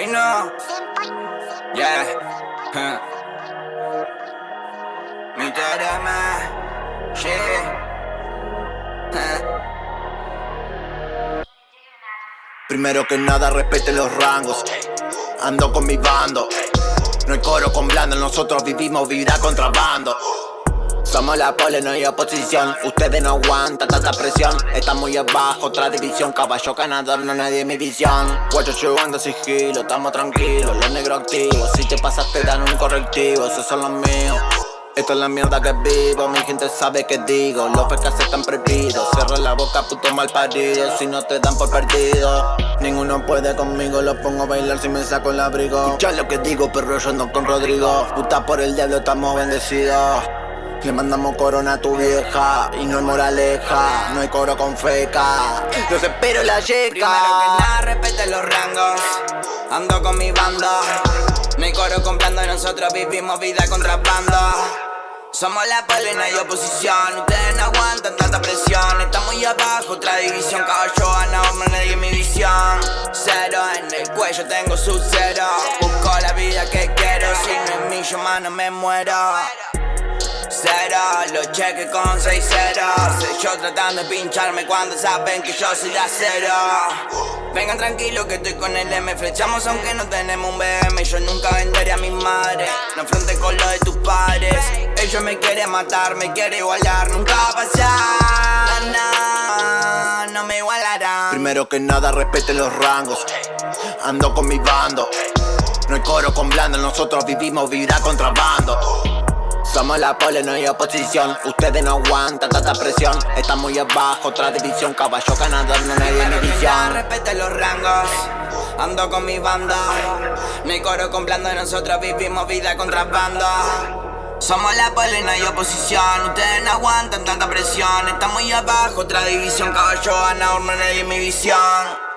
Y no, yeah, drama, yeah. Primero que nada respete los rangos. Ando con mi bando. No hay coro con blando, nosotros vivimos vida contrabando somos la pole, no hay oposición. Ustedes no aguantan tanta presión. Está muy abajo, otra división. Caballo ganador, no nadie en mi visión. Guacho llevando sigilo, estamos tranquilos Los negros activos, si te pasas te dan un correctivo Esos son los míos. Esto es la mierda que vivo, mi gente sabe que digo. Los pecas están prohibidos, cierra la boca puto mal parido. Si no te dan por perdido Ninguno puede conmigo, lo pongo a bailar si me saco el abrigo. Escucha lo que digo, perro, yo ando con Rodrigo. Puta por el diablo, estamos bendecidos le mandamos corona a tu vieja y no hay moraleja, no hay coro con feca. Los espero la yeca. Primero que nada, respete los rangos. Ando con mi banda. No coro comprando y nosotros vivimos vida contrabando. Somos la pole, no hay oposición. Ustedes no aguantan tanta presión. Está muy abajo, otra división. Gana, hombre, nadie en mi visión. Cero en el cuello, tengo su cero. Busco la vida que quiero. Si no es mío, mano, me muero. Los cheques con 6 ceros. Yo tratando de pincharme cuando saben que yo soy de acero. Vengan tranquilos que estoy con el M. Flechamos aunque no tenemos un BM Yo nunca venderé a mi madre No enfrente con lo de tus padres Ellos me quieren matar, me quieren igualar. Nunca va a pasar, no, no me igualarán. Primero que nada respete los rangos. Ando con mi bando. No hay coro con blando, nosotros vivimos vida contrabando somos la pole, no hay oposición. Ustedes no aguantan tanta presión. Está muy abajo, otra división. Caballo ganador, no hay en visión. Respete los rangos. Ando con mi banda. No hay coro con blando Nosotros vivimos vida contrabando somos la pole, no hay oposición. Ustedes no aguantan tanta presión. Está muy abajo, otra división. Caballo ganador, no hay en mi visión